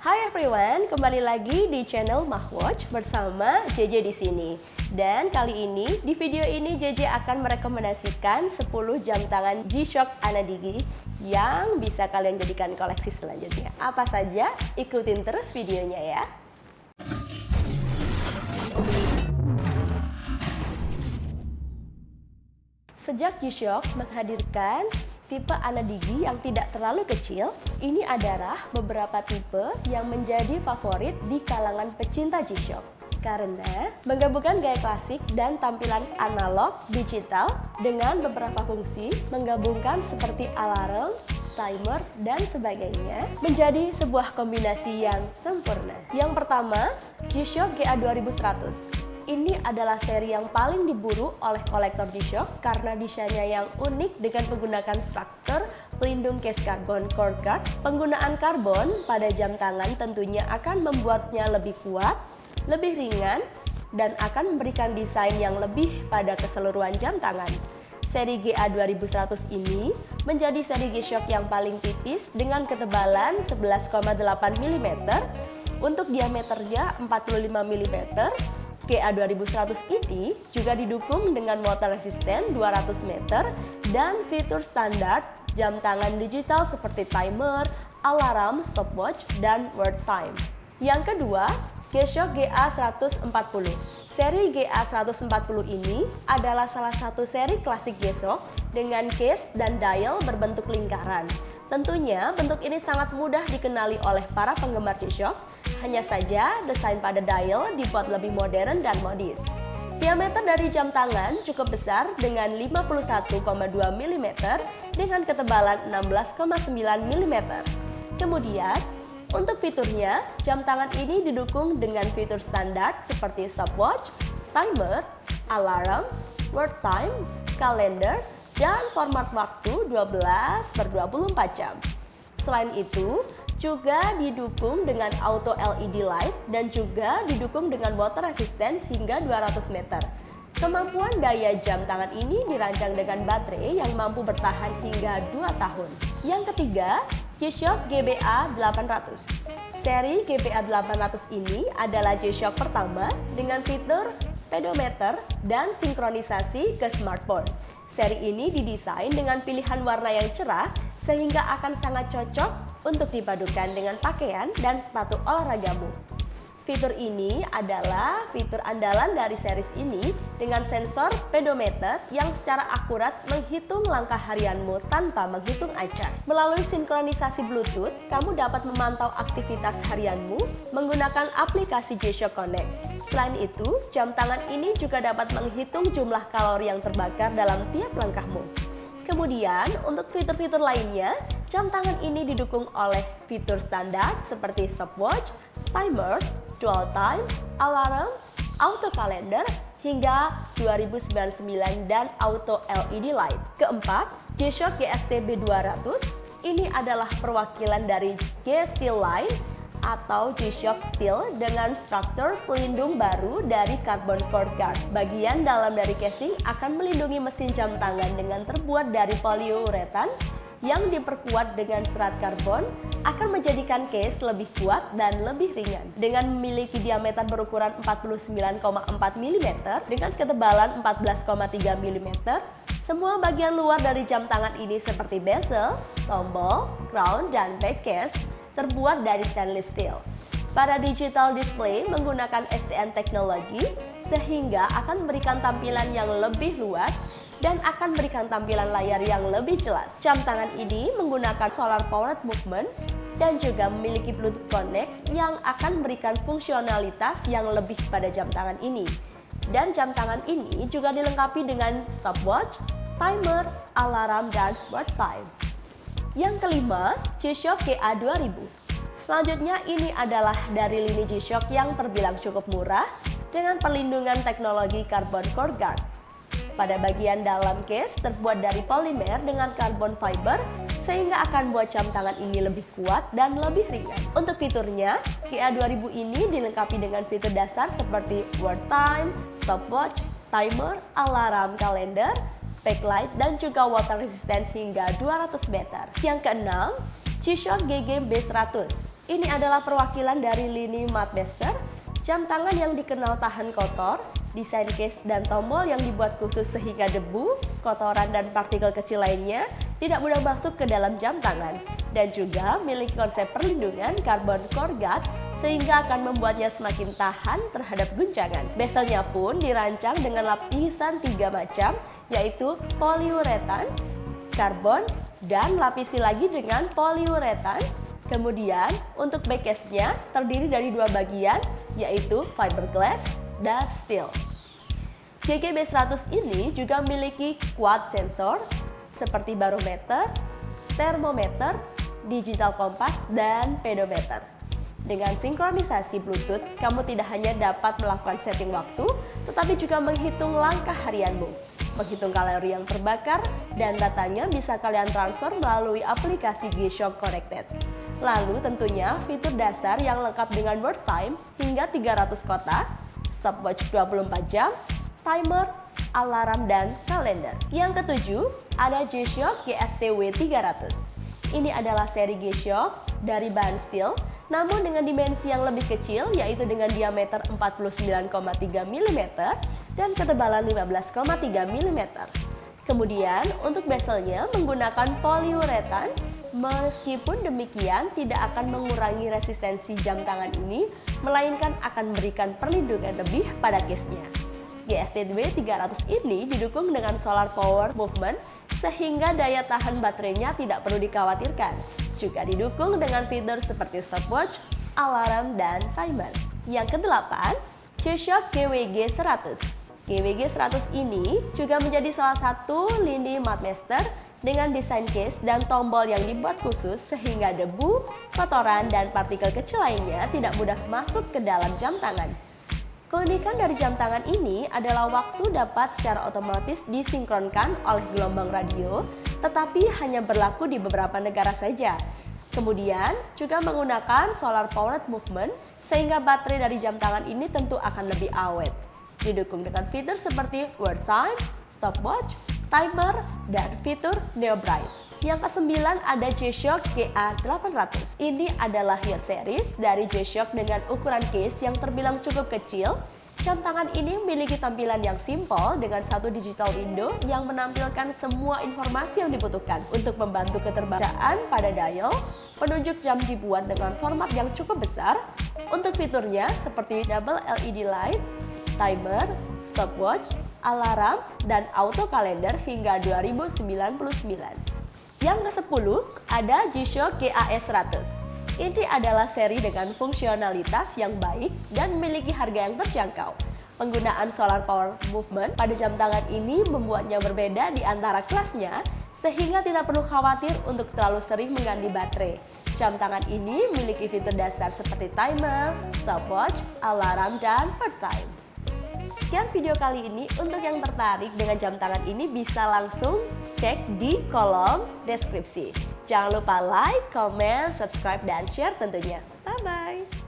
Hai everyone, kembali lagi di channel Mahwatch bersama JJ di sini. Dan kali ini di video ini JJ akan merekomendasikan 10 jam tangan G-Shock Anadigi yang bisa kalian jadikan koleksi selanjutnya. Apa saja? Ikutin terus videonya ya. Sejak G-Shock menghadirkan tipe Anadigi yang tidak terlalu kecil, ini adalah beberapa tipe yang menjadi favorit di kalangan pecinta G-Shock. Karena menggabungkan gaya klasik dan tampilan analog digital dengan beberapa fungsi, menggabungkan seperti alarm, timer, dan sebagainya menjadi sebuah kombinasi yang sempurna. Yang pertama, G-Shock GA 2100 ini adalah seri yang paling diburu oleh kolektor G-Shock karena desainnya yang unik dengan menggunakan struktur pelindung case carbon core guard. Penggunaan karbon pada jam tangan tentunya akan membuatnya lebih kuat, lebih ringan, dan akan memberikan desain yang lebih pada keseluruhan jam tangan. Seri GA 2100 ini menjadi seri G-Shock yang paling tipis dengan ketebalan 11,8 mm, untuk diameternya 45 mm, GA 2100 ini juga didukung dengan water resistant 200 meter dan fitur standar jam tangan digital seperti timer, alarm, stopwatch, dan word time. Yang kedua, G-Shock GA 140. Seri GA 140 ini adalah salah satu seri klasik G-Shock dengan case dan dial berbentuk lingkaran. Tentunya bentuk ini sangat mudah dikenali oleh para penggemar G-Shock hanya saja, desain pada dial dibuat lebih modern dan modis. Diameter dari jam tangan cukup besar dengan 51,2 mm dengan ketebalan 16,9 mm. Kemudian, untuk fiturnya, jam tangan ini didukung dengan fitur standar seperti stopwatch, timer, alarm, word time, kalender, dan format waktu 12 per 24 jam. Selain itu, juga didukung dengan auto LED light dan juga didukung dengan water resistant hingga 200 meter. Kemampuan daya jam tangan ini dirancang dengan baterai yang mampu bertahan hingga 2 tahun. Yang ketiga, G-Shock GBA 800. Seri GBA 800 ini adalah G-Shock pertama dengan fitur pedometer dan sinkronisasi ke smartphone. Seri ini didesain dengan pilihan warna yang cerah sehingga akan sangat cocok untuk dipadukan dengan pakaian dan sepatu olahragamu. Fitur ini adalah fitur andalan dari series ini dengan sensor pedometer yang secara akurat menghitung langkah harianmu tanpa menghitung acak. Melalui sinkronisasi Bluetooth, kamu dapat memantau aktivitas harianmu menggunakan aplikasi G-Shock Connect. Selain itu, jam tangan ini juga dapat menghitung jumlah kalori yang terbakar dalam tiap langkahmu. Kemudian, untuk fitur-fitur lainnya, jam tangan ini didukung oleh fitur standar seperti stopwatch, timer, dual time, alarm, auto calendar, hingga 2099 dan auto LED light. Keempat, G-Shock GSTB 200 ini adalah perwakilan dari G-Steel Line atau G-Shock Steel dengan struktur pelindung baru dari carbon core guard. Bagian dalam dari casing akan melindungi mesin jam tangan dengan terbuat dari poliuretan yang diperkuat dengan serat karbon akan menjadikan case lebih kuat dan lebih ringan. Dengan memiliki diameter berukuran 49,4 mm dengan ketebalan 14,3 mm, semua bagian luar dari jam tangan ini seperti bezel, tombol, crown, dan back case terbuat dari stainless steel. Pada digital display menggunakan STM teknologi sehingga akan memberikan tampilan yang lebih luas dan akan memberikan tampilan layar yang lebih jelas. Jam tangan ini menggunakan solar powered movement dan juga memiliki Bluetooth Connect yang akan memberikan fungsionalitas yang lebih pada jam tangan ini. Dan jam tangan ini juga dilengkapi dengan stopwatch, timer, alarm, dan word time. Yang kelima, G-Shock GA 2000. Selanjutnya ini adalah dari lini G-Shock yang terbilang cukup murah dengan perlindungan teknologi carbon core guard. Pada bagian dalam case terbuat dari polimer dengan carbon fiber sehingga akan buat jam tangan ini lebih kuat dan lebih ringan. Untuk fiturnya, GA 2000 ini dilengkapi dengan fitur dasar seperti word time, stopwatch, timer, alarm kalender, backlight, dan juga water resistant hingga 200 meter. Yang keenam, G-Shock GG B100. Ini adalah perwakilan dari lini Master, jam tangan yang dikenal tahan kotor, desain case dan tombol yang dibuat khusus sehingga debu, kotoran dan partikel kecil lainnya tidak mudah masuk ke dalam jam tangan dan juga milik konsep perlindungan karbon core guard sehingga akan membuatnya semakin tahan terhadap guncangan. Bezelnya pun dirancang dengan lapisan tiga macam yaitu poliuretan, karbon, dan lapisi lagi dengan poliuretan Kemudian untuk backcase-nya terdiri dari dua bagian yaitu fiberglass dan steel. GGB100 ini juga memiliki quad sensor seperti barometer, termometer, digital kompas, dan pedometer. Dengan sinkronisasi Bluetooth, kamu tidak hanya dapat melakukan setting waktu, tetapi juga menghitung langkah harianmu, menghitung kalori yang terbakar, dan datanya bisa kalian transfer melalui aplikasi G-Shock Connected. Lalu tentunya fitur dasar yang lengkap dengan word time hingga 300 kotak, stopwatch 24 jam, timer, alarm, dan kalender. Yang ketujuh, ada G-Shock GSTW 300. Ini adalah seri G-Shock dari bahan steel, namun dengan dimensi yang lebih kecil, yaitu dengan diameter 49,3 mm dan ketebalan 15,3 mm. Kemudian, untuk bezelnya menggunakan poliuretan Meskipun demikian, tidak akan mengurangi resistensi jam tangan ini, melainkan akan memberikan perlindungan lebih pada case-nya. GSTW 300 ini didukung dengan solar power movement, sehingga daya tahan baterainya tidak perlu dikhawatirkan. Juga didukung dengan fitur seperti stopwatch, alarm, dan timer. Yang kedelapan, G-Shock GWG 100. GWG 100 ini juga menjadi salah satu lini Master dengan desain case dan tombol yang dibuat khusus sehingga debu, kotoran, dan partikel kecil lainnya tidak mudah masuk ke dalam jam tangan. Keunikan dari jam tangan ini adalah waktu dapat secara otomatis disinkronkan oleh gelombang radio, tetapi hanya berlaku di beberapa negara saja. Kemudian, juga menggunakan solar powered movement, sehingga baterai dari jam tangan ini tentu akan lebih awet. Didukung dengan fitur seperti World Time, Stopwatch, timer, dan fitur Neo Bright. Yang kesembilan ada G-Shock GA800. Ini adalah heat series dari G-Shock dengan ukuran case yang terbilang cukup kecil. Jam tangan ini memiliki tampilan yang simple dengan satu digital window yang menampilkan semua informasi yang dibutuhkan untuk membantu keterbacaan pada dial. Penunjuk jam dibuat dengan format yang cukup besar. Untuk fiturnya seperti double LED light, timer, stopwatch, alarm, dan auto kalender hingga 2099. Yang ke-10 ada G-Shock GAS 100. Ini adalah seri dengan fungsionalitas yang baik dan memiliki harga yang terjangkau. Penggunaan solar power movement pada jam tangan ini membuatnya berbeda di antara kelasnya sehingga tidak perlu khawatir untuk terlalu sering mengganti baterai. Jam tangan ini memiliki fitur dasar seperti timer, stopwatch, alarm, dan bird time. Sekian video kali ini. Untuk yang tertarik dengan jam tangan ini bisa langsung cek di kolom deskripsi. Jangan lupa like, comment, subscribe, dan share tentunya. Bye-bye!